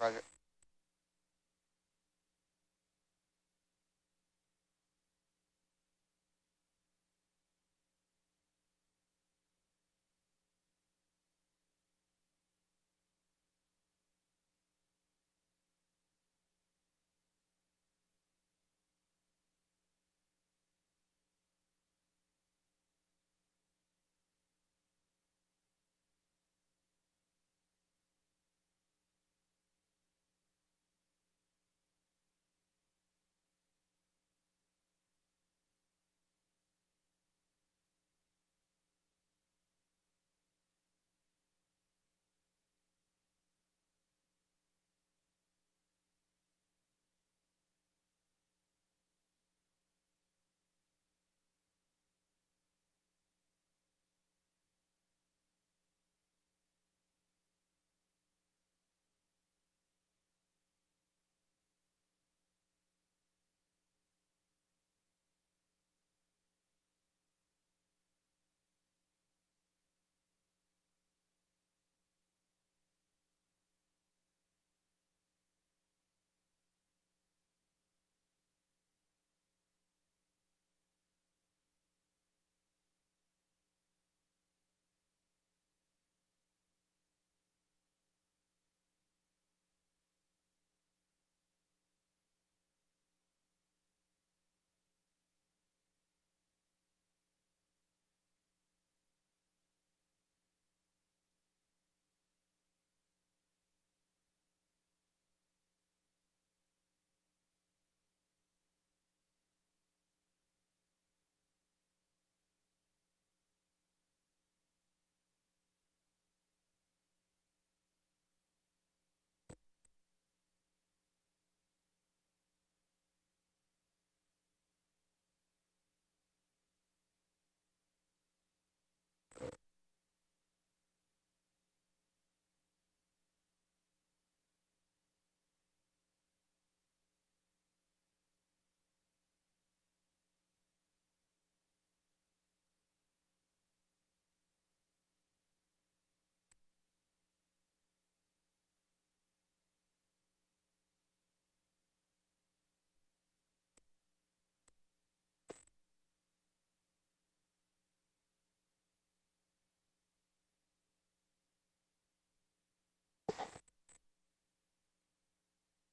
Roger.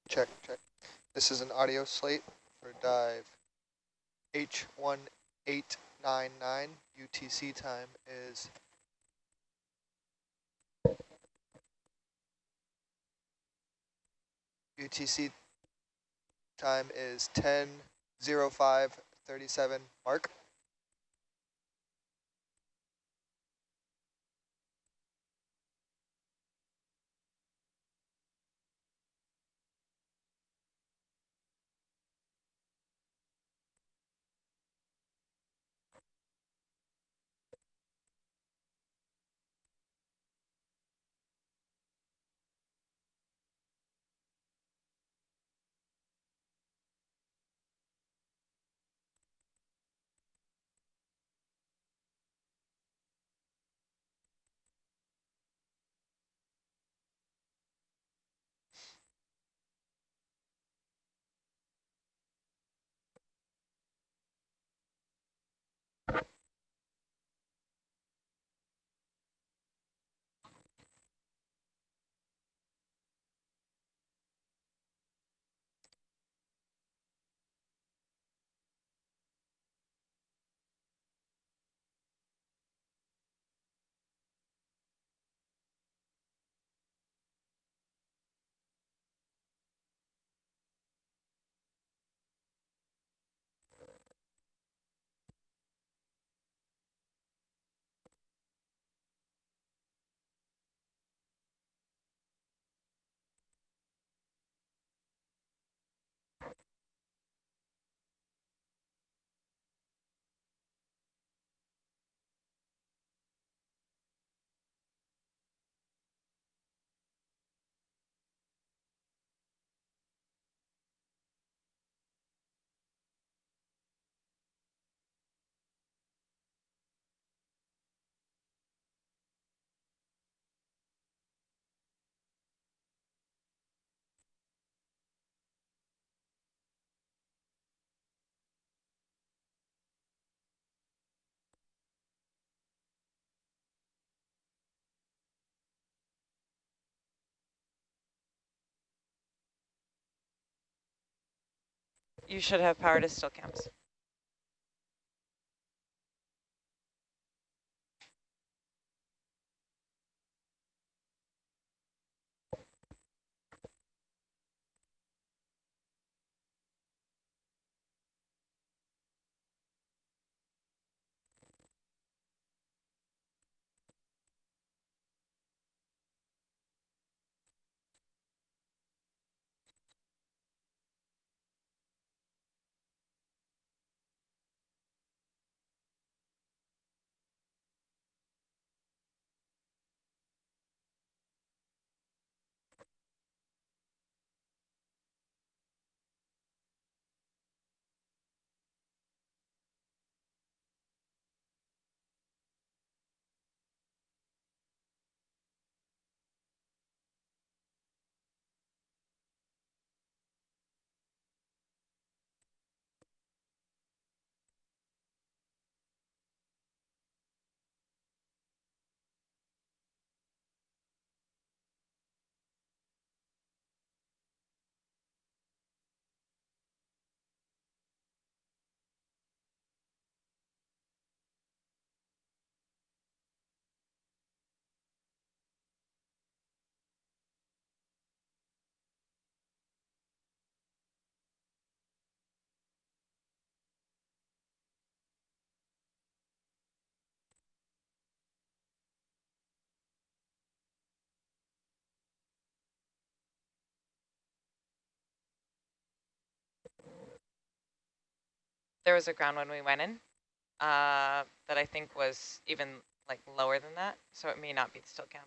Check, check. This is an audio slate for dive H1899. UTC time is UTC time is 10.05.37. Mark? You should have power to still cams. There was a ground when we went in uh, that I think was even like lower than that, so it may not be the still cam.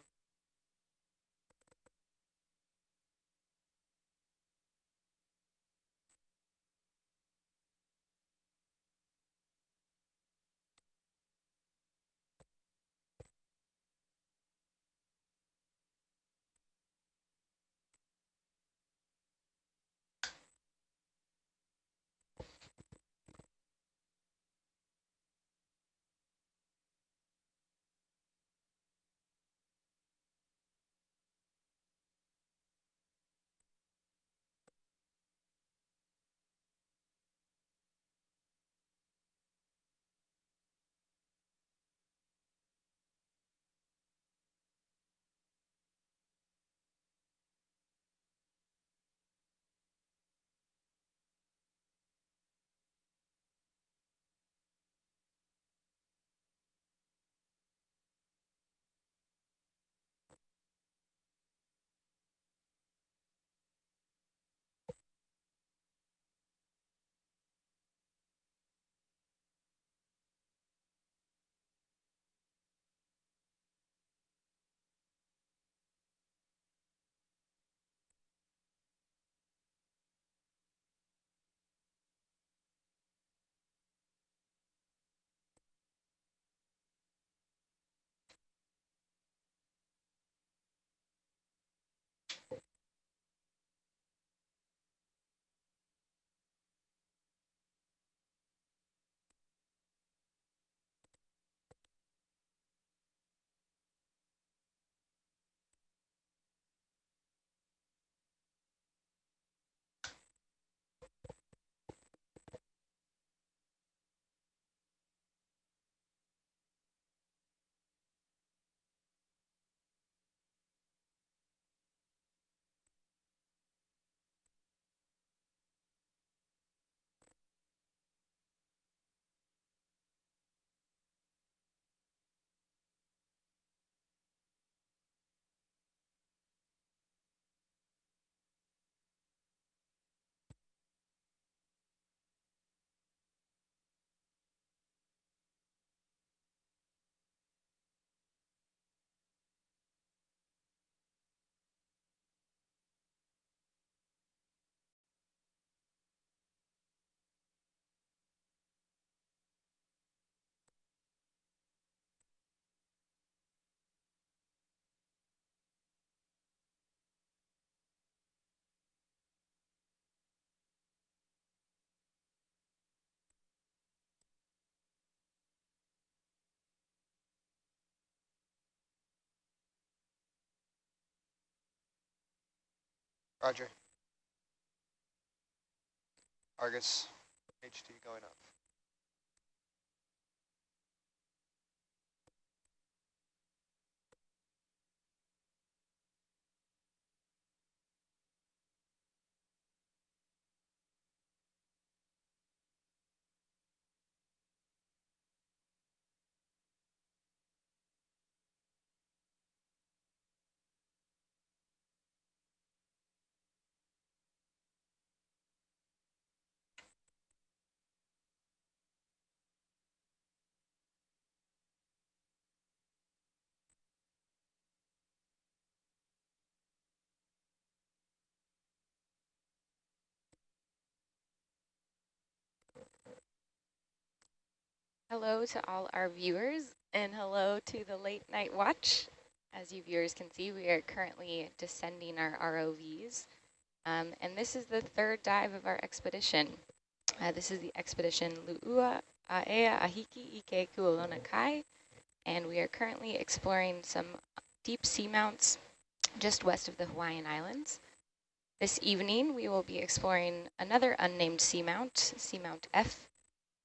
Roger. Argus HT going up. Hello to all our viewers and hello to the late night watch. As you viewers can see, we are currently descending our ROVs. Um, and this is the third dive of our expedition. Uh, this is the expedition Lu'ua Aea Ahiki Ike Kualona Kai. And we are currently exploring some deep seamounts just west of the Hawaiian Islands. This evening, we will be exploring another unnamed seamount, Seamount F,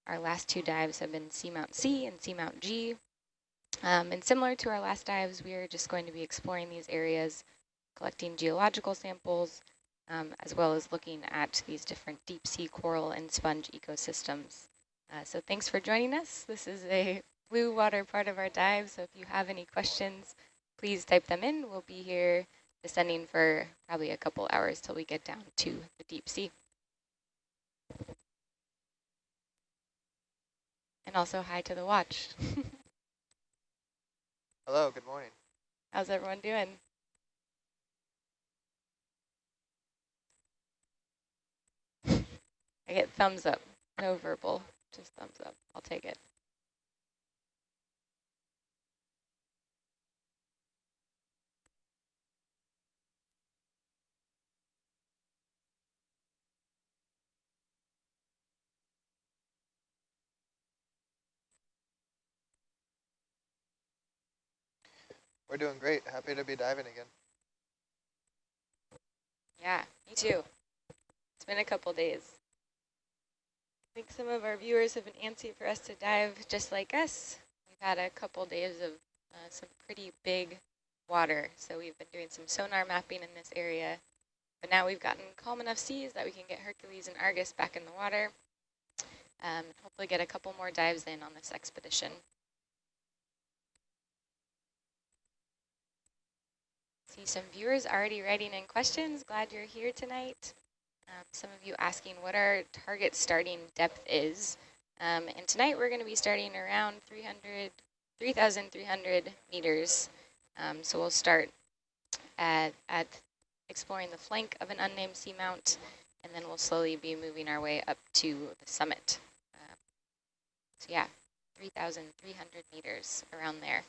our last two dives have been Seamount C and Seamount G. Um, and similar to our last dives, we are just going to be exploring these areas, collecting geological samples, um, as well as looking at these different deep sea coral and sponge ecosystems. Uh, so thanks for joining us. This is a blue water part of our dive, so if you have any questions, please type them in. We'll be here descending for probably a couple hours till we get down to the deep sea. And also hi to the watch. Hello, good morning. How's everyone doing? I get thumbs up, no verbal, just thumbs up. I'll take it. We're doing great. Happy to be diving again. Yeah, me too. It's been a couple days. I think some of our viewers have been antsy for us to dive just like us. We've had a couple days of uh, some pretty big water, so we've been doing some sonar mapping in this area. But now we've gotten calm enough seas that we can get Hercules and Argus back in the water. Um, hopefully get a couple more dives in on this expedition. See some viewers already writing in questions. Glad you're here tonight. Um, some of you asking what our target starting depth is. Um, and tonight we're going to be starting around 300, 3,300 meters. Um, so we'll start at, at exploring the flank of an unnamed seamount, and then we'll slowly be moving our way up to the summit. Um, so yeah, 3,300 meters around there.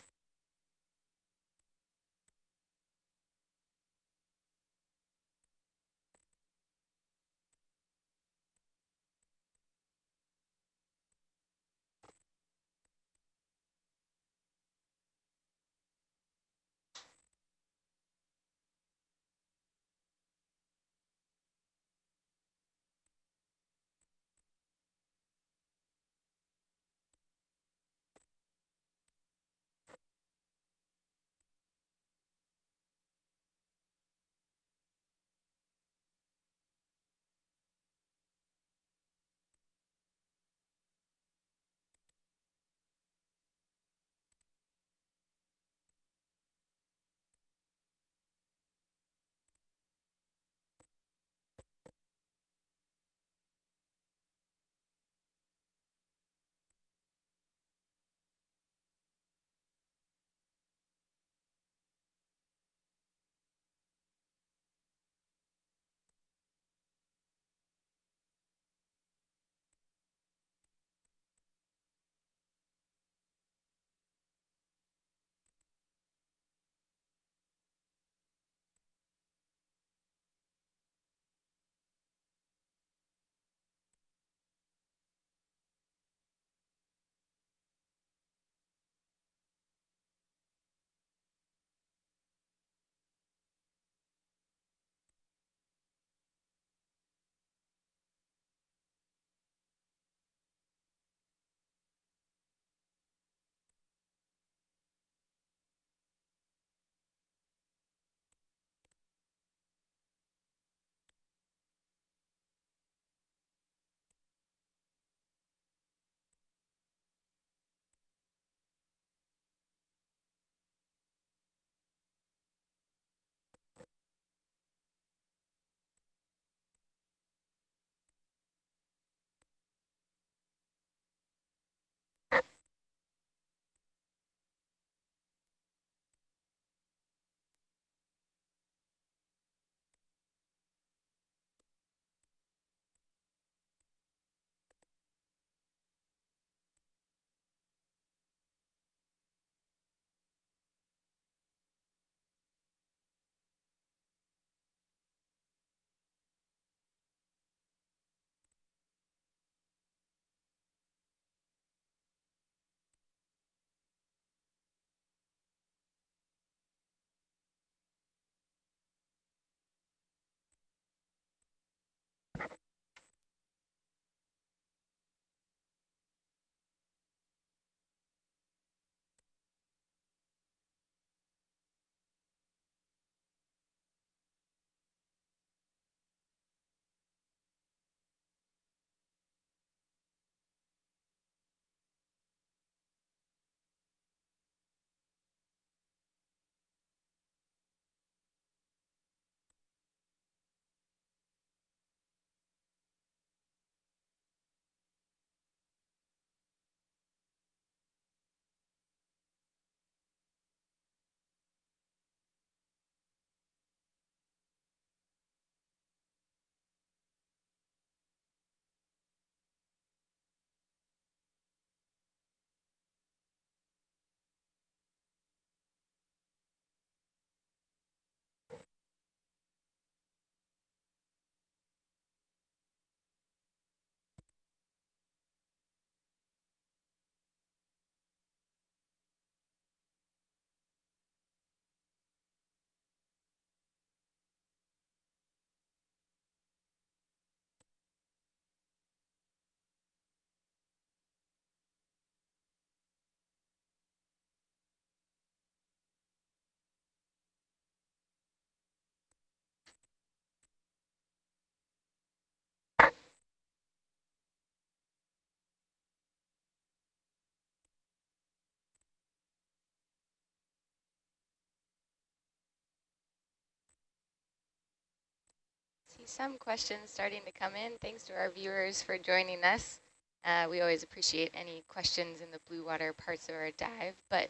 See some questions starting to come in. Thanks to our viewers for joining us. Uh, we always appreciate any questions in the blue water parts of our dive, but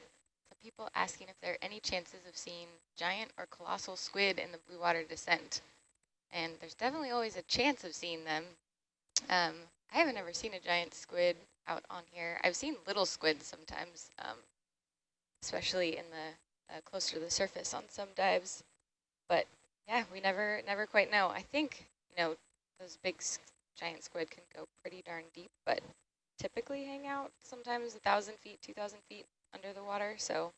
some people asking if there are any chances of seeing giant or colossal squid in the blue water descent. And there's definitely always a chance of seeing them. Um, I haven't ever seen a giant squid out on here. I've seen little squids sometimes, um, especially in the uh, closer to the surface on some dives. But yeah, we never never quite know. I think, you know, those big giant squid can go pretty darn deep, but typically hang out sometimes a thousand feet, two thousand feet under the water. So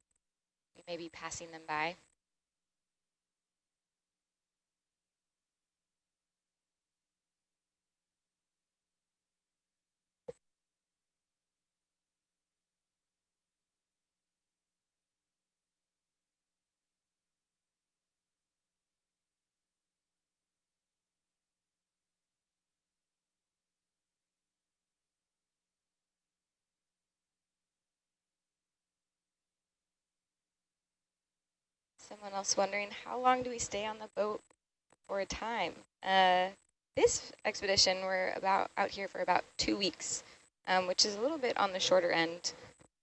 we may be passing them by. Someone else wondering, how long do we stay on the boat for a time? Uh, this expedition, we're about out here for about two weeks, um, which is a little bit on the shorter end.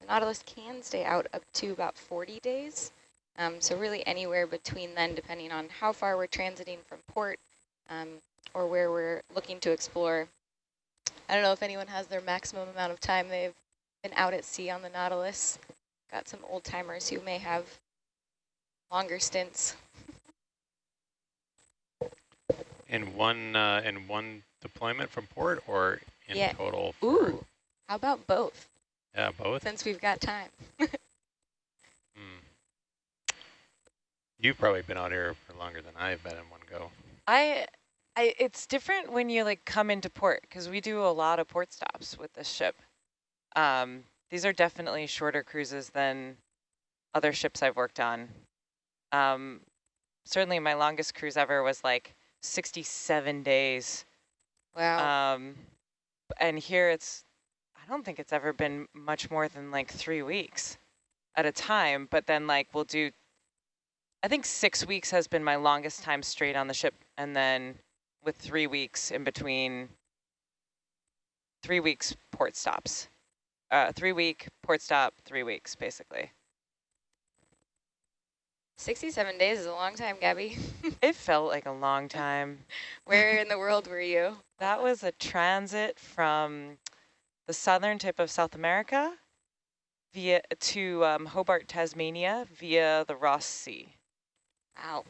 The Nautilus can stay out up to about 40 days. Um, so really anywhere between then, depending on how far we're transiting from port um, or where we're looking to explore. I don't know if anyone has their maximum amount of time they've been out at sea on the Nautilus. Got some old timers who may have longer stints. In one uh, in one deployment from port or in Yeah. total? for- Ooh, how about both, Yeah, both. since we've got time? Hmm. You've probably been out here for longer than I've been in one go. I, I, it's different when you like come into port because we do a lot of port stops with this ship. Um, these are definitely shorter cruises than other ships I've worked on. Um, certainly my longest cruise ever was like 67 days. Wow. Um, and here it's, I don't think it's ever been much more than like three weeks at a time, but then like we'll do, I think six weeks has been my longest time straight on the ship. And then with three weeks in between, three weeks port stops, uh, three week port stop, three weeks basically. 67 days is a long time, Gabby. It felt like a long time. Where in the world were you? That was a transit from the southern tip of South America via to um, Hobart, Tasmania via the Ross Sea. Wow.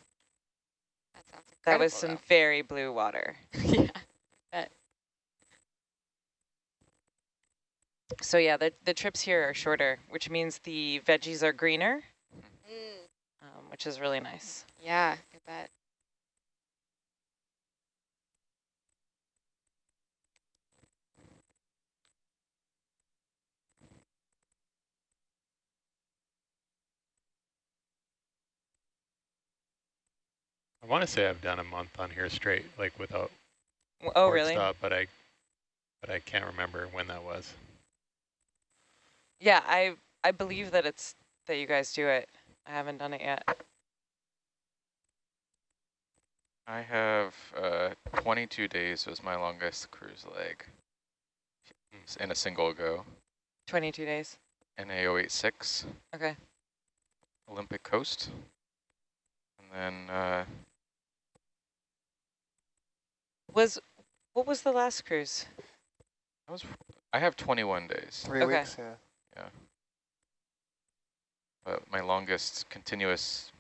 That. That was some very blue water. yeah. So yeah, the, the trips here are shorter, which means the veggies are greener, Mm, which is really nice. yeah, I bet. I want to say I've done a month on here straight, like without Oh, really? stop, but I but I can't remember when that was. Yeah, I I believe that it's that you guys do it. I haven't done it yet. I have uh, 22 days was my longest cruise leg in a single go. 22 days. NA086, Okay. Olympic Coast. And then uh, Was what was the last cruise? I was I have 21 days, Three Okay. weeks, yeah. But my longest continuous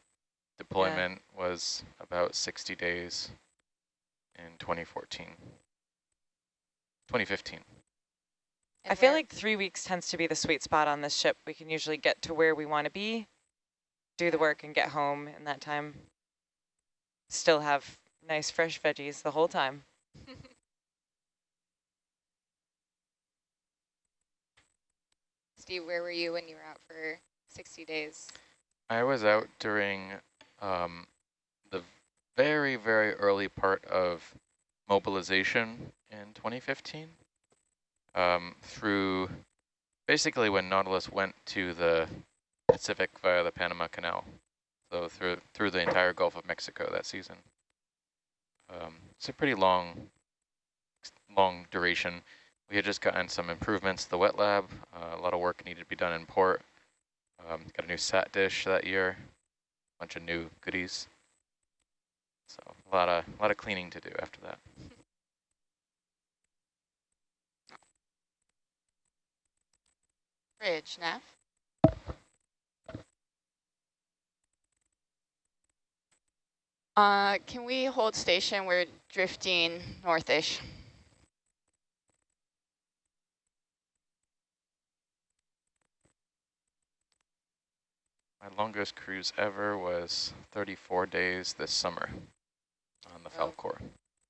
deployment was about 60 days in 2014. 2015. I feel like three weeks tends to be the sweet spot on this ship. We can usually get to where we want to be, do the work, and get home in that time. Still have nice fresh veggies the whole time. Steve, where were you when you were out for 60 days? I was out during um, the very, very early part of mobilization in 2015 um, through basically when Nautilus went to the Pacific via the Panama Canal. So through through the entire Gulf of Mexico that season. Um, it's a pretty long, long duration. We had just gotten some improvements to the wet lab. Uh, a lot of work needed to be done in port. Um, got a new sat dish that year, a bunch of new goodies. So a lot of a lot of cleaning to do after that. Bridge, Nav. Uh, can we hold station? We're drifting northish. My longest cruise ever was 34 days this summer on the Oh. Falkor.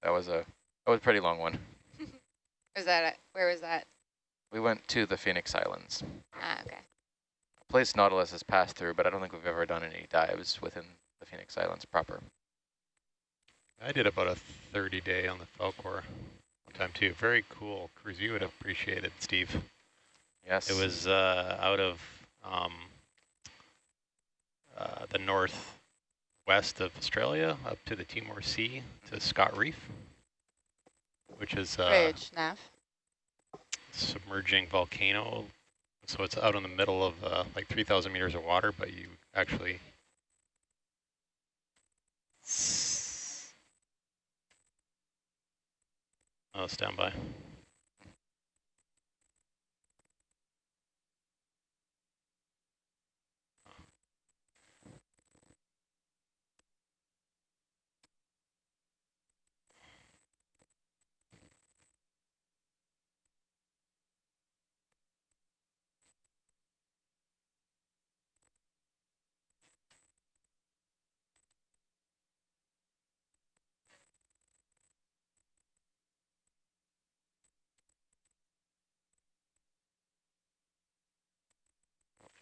That was a that was a pretty long one. was that, it? where was that? We went to the Phoenix Islands. Ah, okay. A place Nautilus has passed through, but I don't think we've ever done any dives within the Phoenix Islands proper. I did about a 30 day on the Falkor one time too. Very cool cruise. You would appreciate it, Steve. Yes. It was uh, out of um, uh, the northwest of Australia up to the Timor Sea to Scott Reef, which is uh, Nav. submerging volcano. So it's out in the middle of uh, like 3,000 meters of water, but you actually Oh, stand by.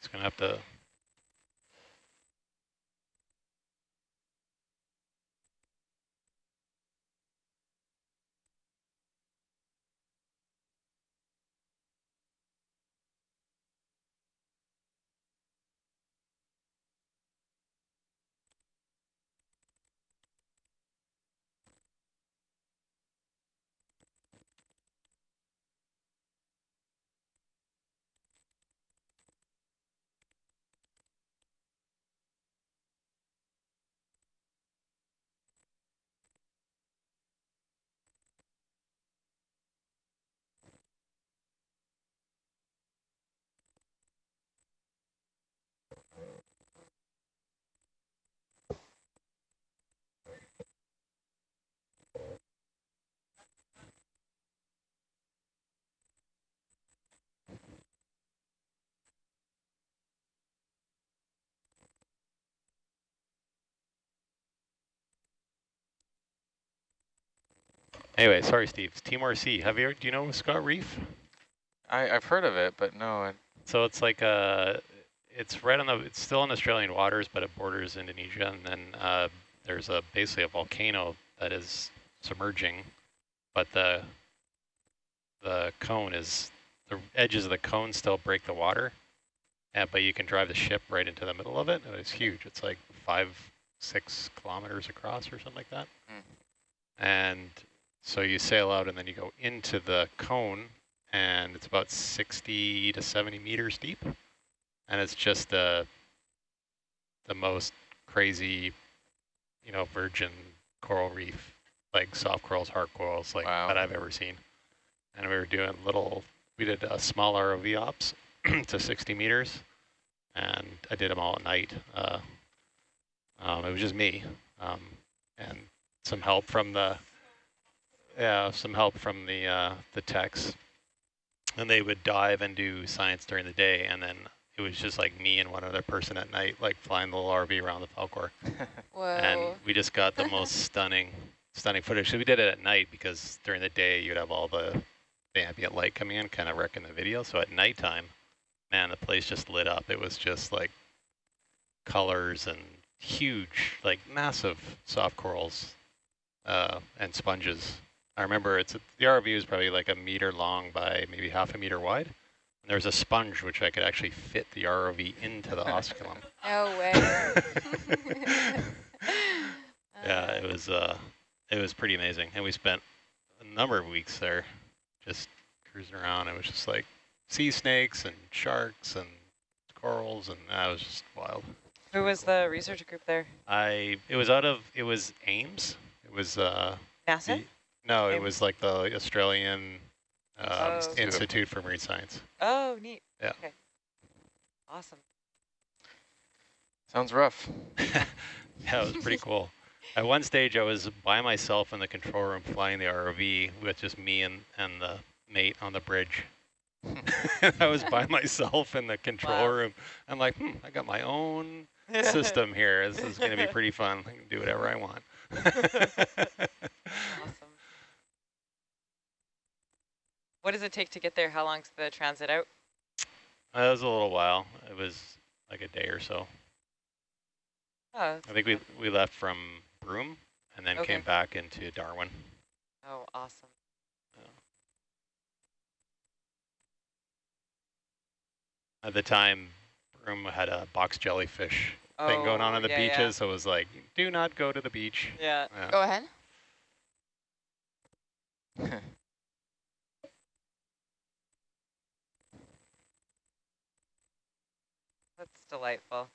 It's gonna have to. Anyway, sorry, Steve. Sea. Have you? Do you know Scott Reef? I, I've heard of it, but no, I, So it's like uh it's right on the, it's still in Australian waters, but it borders Indonesia, and then uh, there's a basically a volcano that is submerging, but the the cone is the edges of the cone still break the water, and but you can drive the ship right into the middle of it. and It's huge. It's like five six kilometers across or something like that, Mm. and so you sail out and then you go into the cone and it's about 60 to 70 meters deep. And it's just the, the most crazy, you know, virgin coral reef, like soft corals, hard corals, like Wow. that I've ever seen. And we were doing little, we did a small ROV ops to 60 meters and I did them all at night. Uh, um, it was just me um, and some help from the, yeah, some help from the uh, the techs, and they would dive and do science during the day, and then it was just like me and one other person at night, like flying the little RV around the Falkor, Whoa. and we just got the most stunning, stunning footage. So we did it at night because during the day you'd have all the, the ambient light coming in, kind of wrecking the video. So at nighttime, man, the place just lit up. It was just like colors and huge, like massive soft corals uh, and sponges. I remember it's the ROV is probably like a meter long by maybe half a meter wide. And there's a sponge which I could actually fit the ROV into the osculum. no way. yeah, it was uh, It was pretty amazing. And we spent a number of weeks there just cruising around. It was just like sea snakes and sharks and corals and that was just wild. Who was the research group there? I, it was out of, it was Ames. It was, uh, NASA? The- no, it was like the Australian um, Oh. Institute for Marine Science. Oh, neat. Yeah. Okay. Awesome. Sounds rough. yeah, it was pretty cool. At one stage, I was by myself in the control room flying the ROV with just me and, and the mate on the bridge. I was by myself in the control Wow. room. I'm like, hmm, I got my own system here. This is going to be pretty fun. I can do whatever I want. Awesome. What does it take to get there? How long's the transit out? Uh, that was a little while. It was like a day or so. Oh, I think we we left from Broome and then Okay. came back into Darwin. oh, awesome. At the time, Broome had a box jellyfish thing going on Oh, on the yeah, beaches, yeah. so it was like, do not go to the beach. Yeah. Yeah. Go ahead. That's delightful.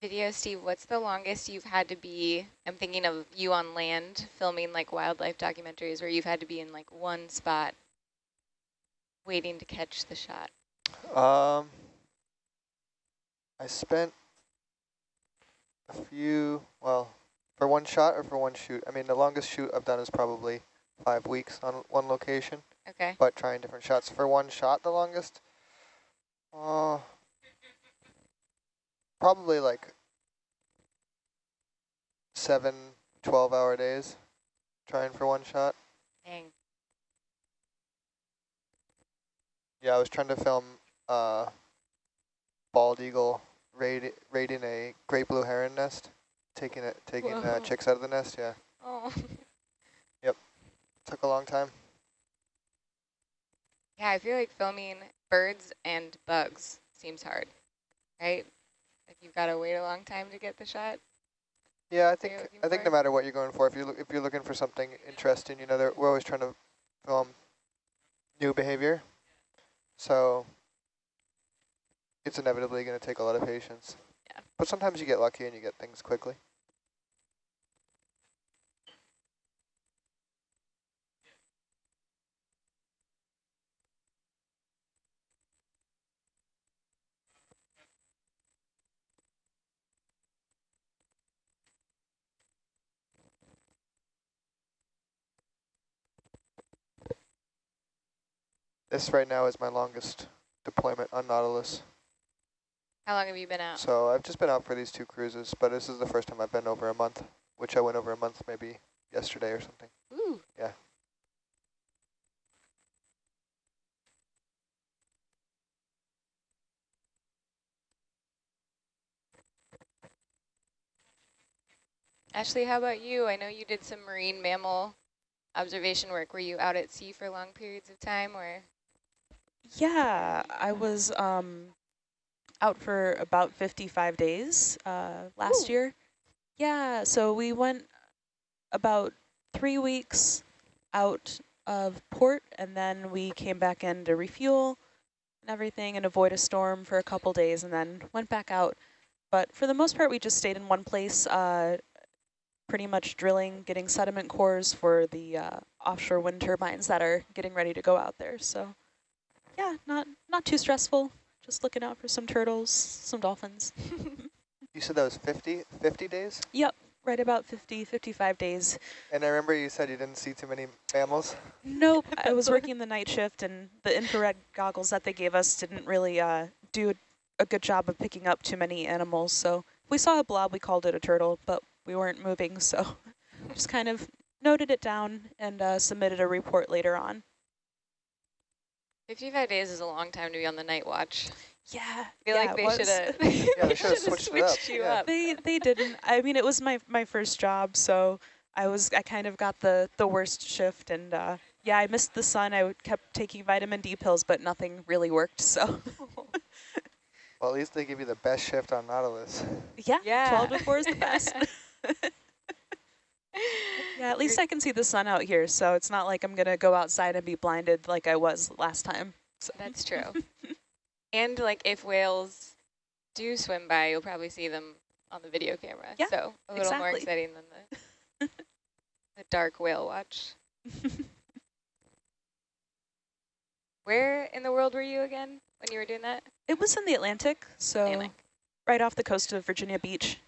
Video, Steve, what's the longest you've had to be, I'm thinking of you on land filming like wildlife documentaries where you've had to be in like one spot waiting to catch the shot. Um, I spent a few, well, for one shot or for one shoot. I mean, the longest shoot I've done is probably five weeks on one location, Okay. but trying different shots. For one shot, the longest, uh, probably like seven 12 hour days trying for one shot. Dang. Yeah, I was trying to film uh, bald eagle raid, raiding a great blue heron nest, taking it, taking uh, chicks out of the nest. Yeah, Oh. Yep. Took a long time. Yeah, I feel like filming birds and bugs seems hard, right? Like you've got to wait a long time to get the shot. Yeah, I think I think no matter what you're going for, if you if you're looking for something interesting, you know, they're- we're always trying to film new behavior, so it's inevitably going to take a lot of patience. Yeah. But sometimes you get lucky and you get things quickly. This right now is my longest deployment on Nautilus. How long have you been out? So I've just been out for these two cruises, but this is the first time I've been over a month, which I went over a month maybe yesterday or something. Ooh. Yeah. Ashley, how about you? I know you did some marine mammal observation work. Were you out at sea for long periods of time or? Yeah, I was um, out for about 55 days uh, last Ooh. year. Yeah, so we went about three weeks out of port, and then we came back in to refuel and everything and avoid a storm for a couple days, and then went back out. But for the most part, we just stayed in one place, uh, pretty much drilling, getting sediment cores for the uh, offshore wind turbines that are getting ready to go out there. So yeah, not not too stressful. Just looking out for some turtles, some dolphins. You said that was 50, 50 days? yep, right about 50, 55 days. And I remember you said you didn't see too many mammals. Nope, I was working the night shift and the infrared goggles that they gave us didn't really uh, do a good job of picking up too many animals. So if we saw a blob, we called it a turtle, but we weren't moving. So just kind of noted it down and uh, submitted a report later on. 55 days is a long time to be on the night watch. Yeah, I feel yeah, like they should have Yeah, they should've switched it up, switched you yeah. up. They they didn't. I mean, it was my my first job, so I was I kind of got the the worst shift, and uh, yeah, I missed the sun. I kept taking vitamin D pills, but nothing really worked. So Well, at least they give you the best shift on Nautilus. yeah, Yeah. twelve to four is the best. Yeah, at least I can see the sun out here, so it's not like I'm gonna go outside and be blinded like I was last time. So. That's true. and like if whales do swim by, you'll probably see them on the video camera. Yeah, so a little more exciting than the the dark whale watch. Where in the world were you again when you were doing that? It was in the Atlantic, so Atlantic. right off the coast of Virginia Beach.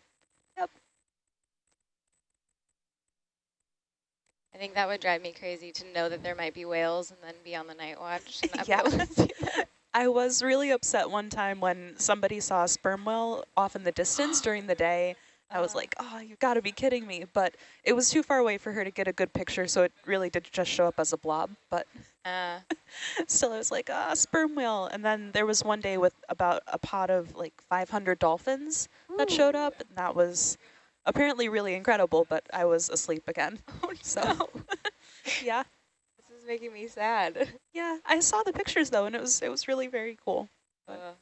Think that would drive me crazy to know that there might be whales and then be on the night watch. And Yeah. able to see that. I was really upset one time when somebody saw a sperm whale off in the distance during the day. I was like, oh, you've got to be kidding me. But it was too far away for her to get a good picture, so it really did just show up as a blob. But Uh, still, I was like, ah, sperm whale. And then there was one day with about a pod of like 500 dolphins that showed up. And that was apparently really incredible, but I was asleep again. oh So, no, yeah. this is making me sad. Yeah, I saw the pictures though, and it was it was really very cool. Uh.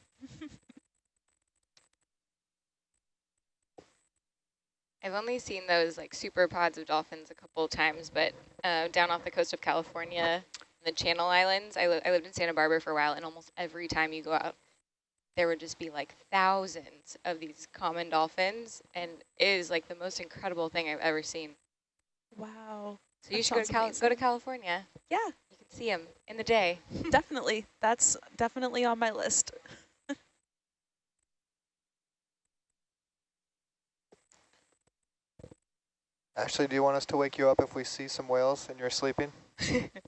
I've only seen those like super pods of dolphins a couple of times, but uh, down off the coast of California, the Channel Islands, I, li I lived in Santa Barbara for a while, and almost every time you go out, there would just be like thousands of these common dolphins, and it is like the most incredible thing I've ever seen. Wow. So you should go to, Cal go to. California. Yeah, You can see them in the day. definitely. That's definitely on my list. Ashley, do you want us to wake you up if we see some whales and you're sleeping?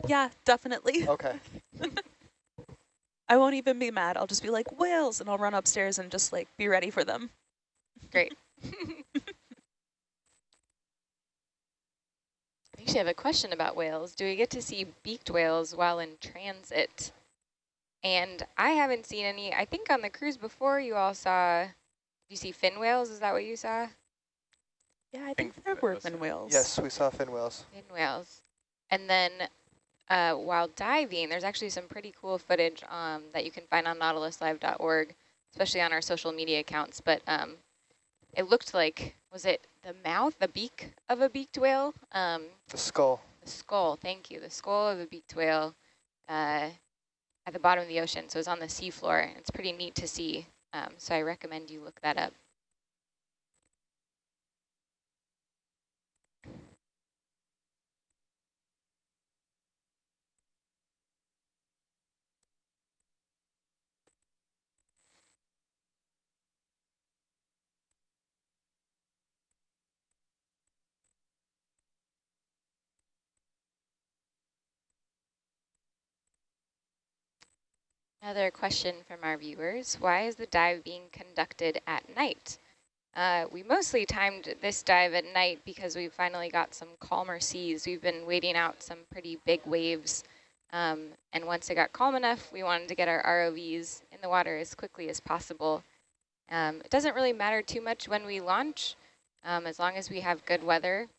Yeah, definitely. Okay. I won't even be mad. I'll just be like, whales, and I'll run upstairs and just like be ready for them. Great. I actually have a question about whales. Do we get to see beaked whales while in transit? And I haven't seen any. I think on the cruise before you all saw, you see fin whales? Is that what you saw? Yeah, I think think they're that was workman it. whales. Yes, we saw fin whales. Fin whales. And then uh, while diving, there's actually some pretty cool footage um, that you can find on nautiluslive.org, especially on our social media accounts. But um, it looked like, was it the mouth, the beak of a beaked whale? Um, The skull. the skull, thank you, the skull of a beaked whale uh, at the bottom of the ocean. So it's on the seafloor. It's pretty neat to see. Um, so I recommend you look that up. Another question from our viewers. Why is the dive being conducted at night? Uh, we mostly timed this dive at night because we finally got some calmer seas. We've been waiting out some pretty big waves. Um, and once it got calm enough, we wanted to get our ROVs in the water as quickly as possible. Um, it doesn't really matter too much when we launch, um, as long as we have good weather,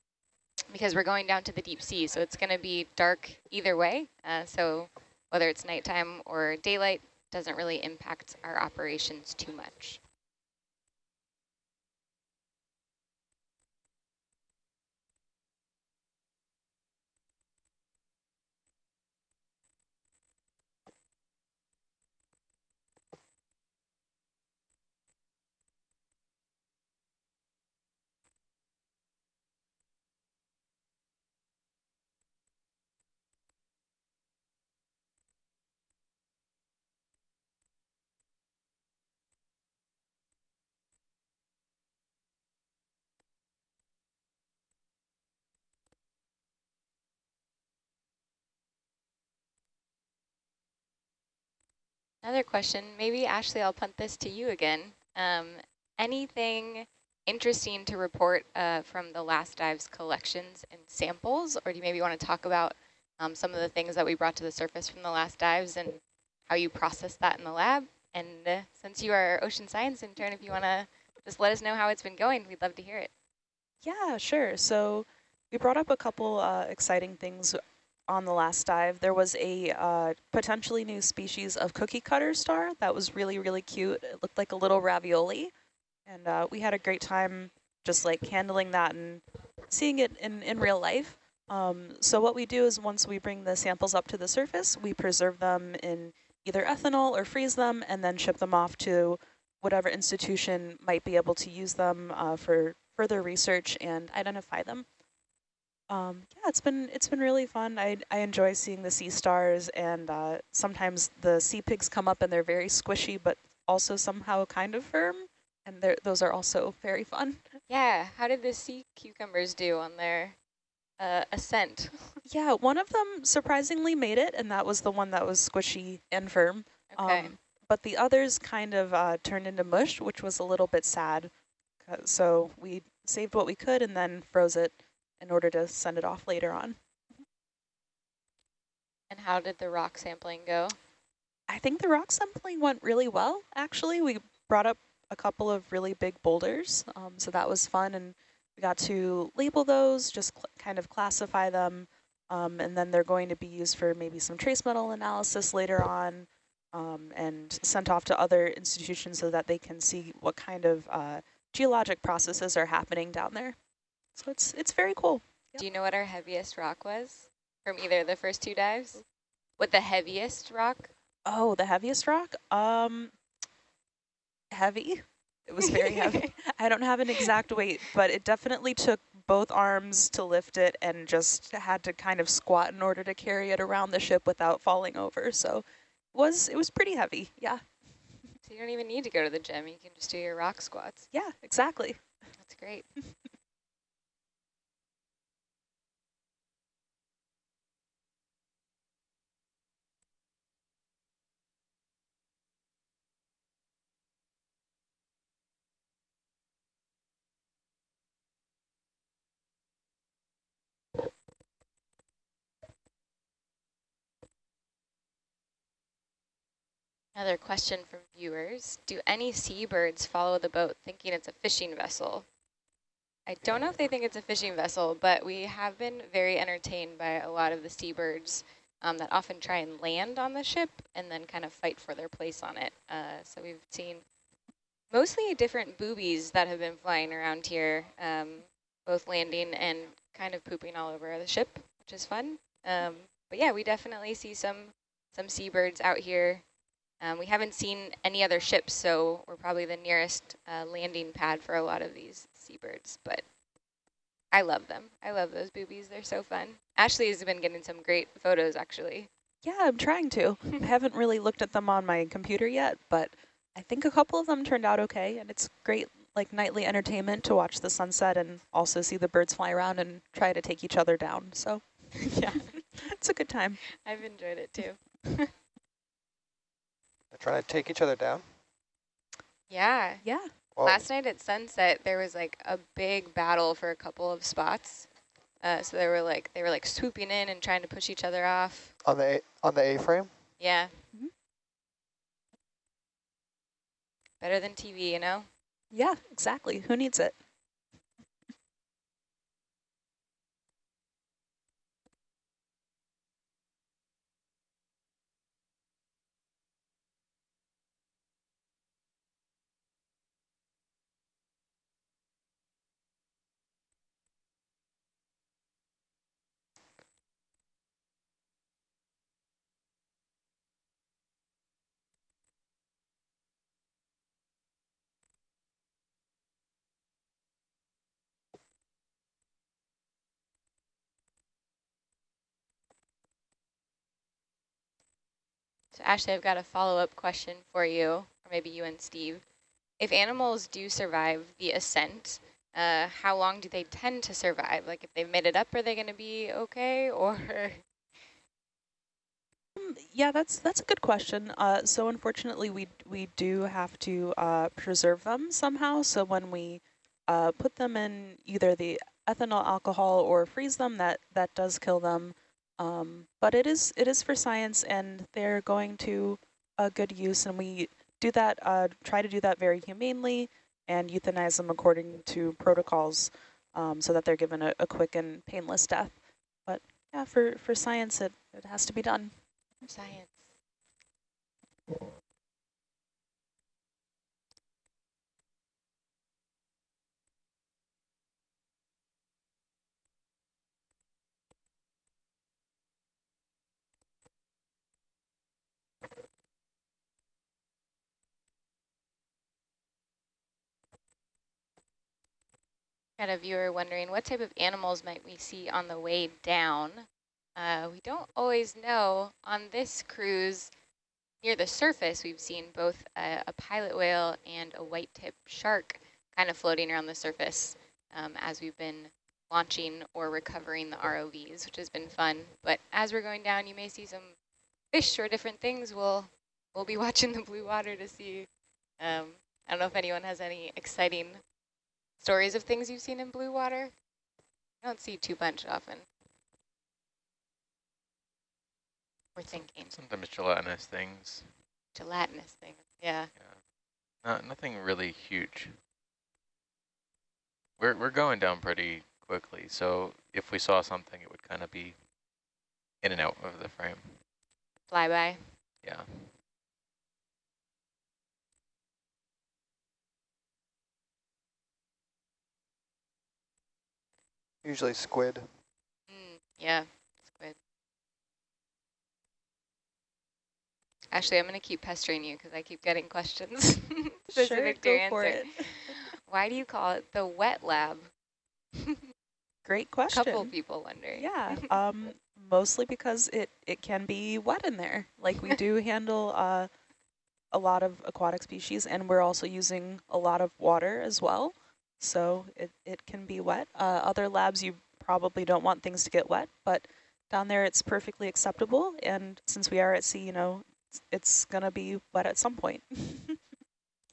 because we're going down to the deep sea, so it's going to be dark either way. Uh, so whether it's nighttime or daylight doesn't really impact our operations too much. Another question, maybe Ashley, I'll punt this to you again. Um, anything interesting to report uh, from the last dive's collections and samples, or do you maybe want to talk about um, some of the things that we brought to the surface from the last dives and how you process that in the lab? And uh, since you are ocean science intern, if you want to just let us know how it's been going, we'd love to hear it. Yeah, sure. So we brought up a couple uh, exciting things on the last dive. There was a uh, potentially new species of cookie cutter star that was really, really cute. It looked like a little ravioli. And uh, we had a great time just like handling that and seeing it in, in real life. Um, so what we do is once we bring the samples up to the surface, we preserve them in either ethanol or freeze them and then ship them off to whatever institution might be able to use them uh, for further research and identify them. Um, yeah, it's been it's been really fun. I I enjoy seeing the sea stars, and uh, sometimes the sea pigs come up and they're very squishy, but also somehow kind of firm, and those are also very fun. Yeah, how did the sea cucumbers do on their uh, ascent? yeah, one of them surprisingly made it, and that was the one that was squishy and firm. Okay. Um, but the others kind of uh, turned into mush, which was a little bit sad. So we saved what we could and then froze it in order to send it off later on. And how did the rock sampling go? I think the rock sampling went really well, actually. We brought up a couple of really big boulders, um, so that was fun. And we got to label those, just kind of classify them, um, and then they're going to be used for maybe some trace metal analysis later on um, and sent off to other institutions so that they can see what kind of uh, geologic processes are happening down there. So it's it's very cool. Yep. Do you know what our heaviest rock was from either of the first two dives? What the heaviest rock? Oh, the heaviest rock? Um, heavy. It was very heavy. I don't have an exact weight, but it definitely took both arms to lift it and just had to kind of squat in order to carry it around the ship without falling over. So it was it was pretty heavy. Yeah. So you don't even need to go to the gym. You can just do your rock squats. Yeah, exactly. That's great. Another question from viewers. Do any seabirds follow the boat thinking it's a fishing vessel? I don't know if they think it's a fishing vessel, but we have been very entertained by a lot of the seabirds um, that often try and land on the ship and then kind of fight for their place on it. Uh, so we've seen mostly different boobies that have been flying around here, um, both landing and kind of pooping all over the ship, which is fun. Um, but yeah, we definitely see some some seabirds out here um, we haven't seen any other ships, so we're probably the nearest uh, landing pad for a lot of these seabirds, but I love them. I love those boobies. They're so fun. Ashley has been getting some great photos, actually. Yeah, I'm trying to. I haven't really looked at them on my computer yet, but I think a couple of them turned out okay, and it's great like nightly entertainment to watch the sunset and also see the birds fly around and try to take each other down. So yeah, it's a good time. I've enjoyed it too. They're trying to take each other down? Yeah. Yeah. Whoa. Last night at sunset, there was like a big battle for a couple of spots. Uh, so they were like they were like swooping in and trying to push each other off. On the a on the A-frame? Yeah. Mm -hmm. Better than TV, you know? Yeah, exactly. Who needs it? So Ashley, I've got a follow-up question for you, or maybe you and Steve. If animals do survive the ascent, uh, how long do they tend to survive? Like if they've made it up, are they going to be okay or? Um, yeah, that's that's a good question. Uh, so unfortunately, we we do have to uh, preserve them somehow. So when we uh, put them in either the ethanol alcohol or freeze them, that that does kill them. Um, but it is it is for science, and they're going to a good use, and we do that. Uh, try to do that very humanely and euthanize them according to protocols. um, so that they're given a, a quick and painless death. But yeah, for, for science, it, it has to be done. Science. Got a viewer wondering what type of animals might we see on the way down? Uh, we don't always know. On this cruise, near the surface, we've seen both a, a pilot whale and a white-tip shark kind of floating around the surface um, as we've been launching or recovering the ROVs, which has been fun. But as we're going down, you may see some fish or different things. We'll, we'll be watching the blue water to see. Um, I don't know if anyone has any exciting stories of things you've seen in blue water? I don't see too much often. We're thinking. Sometimes gelatinous things. Gelatinous things, yeah. yeah. Not, nothing really huge. We're, we're going down pretty quickly, so if we saw something, it would kind of be in and out of the frame. Flyby? Yeah. Usually squid. Mm, yeah, squid. Actually, I'm going to keep pestering you because I keep getting questions specific sure, to answer. it. Why do you call it the wet lab? Great question. A couple people wondering. Yeah, um, mostly because it, it can be wet in there. Like we do handle uh, a lot of aquatic species and we're also using a lot of water as well. So it, it can be wet. Uh, other labs, you probably don't want things to get wet, but down there it's perfectly acceptable. And since we are at sea, you know, it's, it's going to be wet at some point.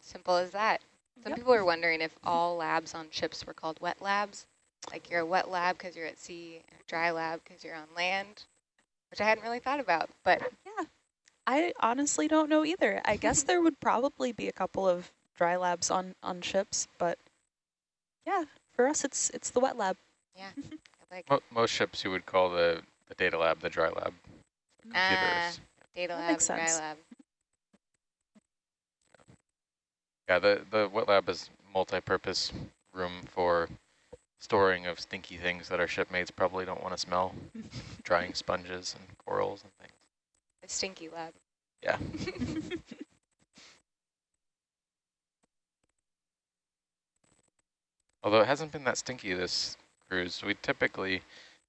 Simple as that. Some Yep. people are wondering if all labs on ships were called wet labs. Like you're a wet lab because you're at sea, and a dry lab because you're on land, which I hadn't really thought about. But Yeah, I honestly don't know either. I guess there would probably be a couple of dry labs on, on ships, but yeah, for us it's it's the wet lab. yeah, I like Mo most ships you would call the, the data lab the dry lab. for Ah, data lab, dry lab. Yeah, the, the wet lab is multi-purpose room for storing of stinky things that our shipmates probably don't want to smell. Drying sponges and corals and things. The stinky lab. Yeah. Although it hasn't been that stinky this cruise. We typically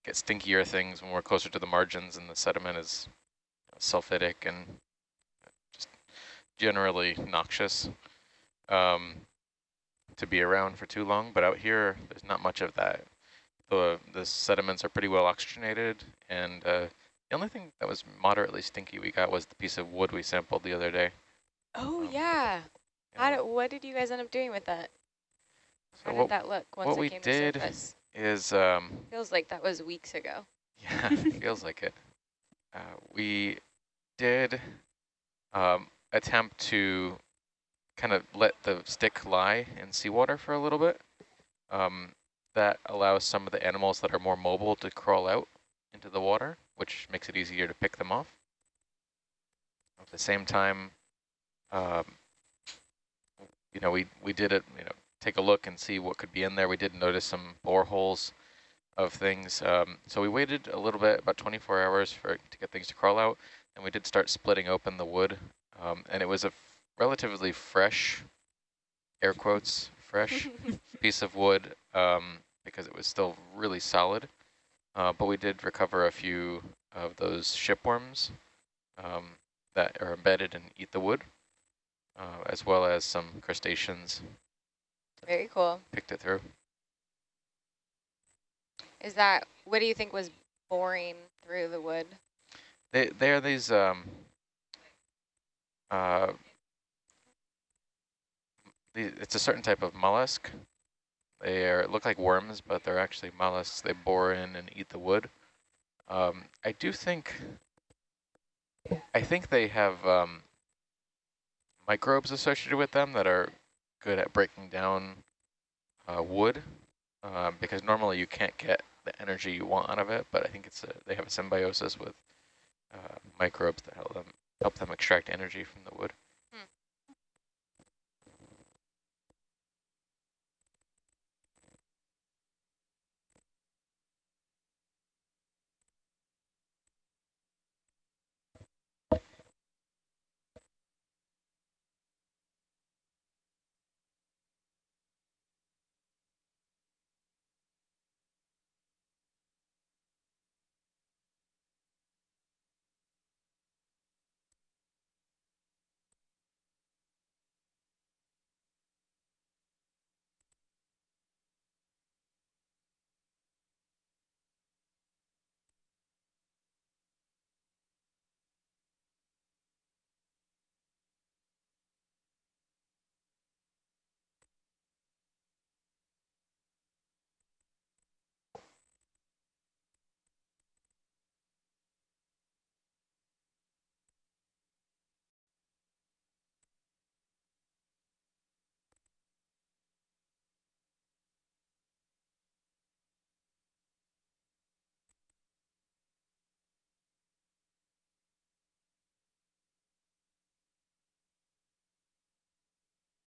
get stinkier things when we're closer to the margins and the sediment is sulfidic and just generally noxious um, to be around for too long. But out here, there's not much of that. The, the sediments are pretty well oxygenated and uh, the only thing that was moderately stinky we got was the piece of wood we sampled the other day. Oh Um, yeah. you How what did you guys end up doing with that? So How what did that look once what it we came did- to surface? is, um, Feels like that was weeks ago. yeah, feels like it. Uh, we did um, attempt to kind of let the stick lie in seawater for a little bit. Um, that allows some of the animals that are more mobile to crawl out into the water, which makes it easier to pick them off. At the same time, um, you know, we, we did it, you know, take a look and see what could be in there. We did notice some boreholes of things. Um, so we waited a little bit, about 24 hours for to get things to crawl out, and we did start splitting open the wood. Um, and it was a f- relatively fresh, air quotes, fresh piece of wood um, because it was still really solid. Uh, but we did recover a few of those shipworms um, that are embedded and eat the wood, uh, as well as some crustaceans. Very cool. Picked it through. Is that, what do you think was boring through the wood? They they are these um uh the, it's a certain type of mollusk. They are look like worms, but they're actually mollusks. They bore in and eat the wood. Um, I do think I think they have um, microbes associated with them that are good at breaking down uh, wood. um, because normally you can't get the energy you want out of it, but I think it's a, they have a symbiosis with uh, microbes that help them help them extract energy from the wood.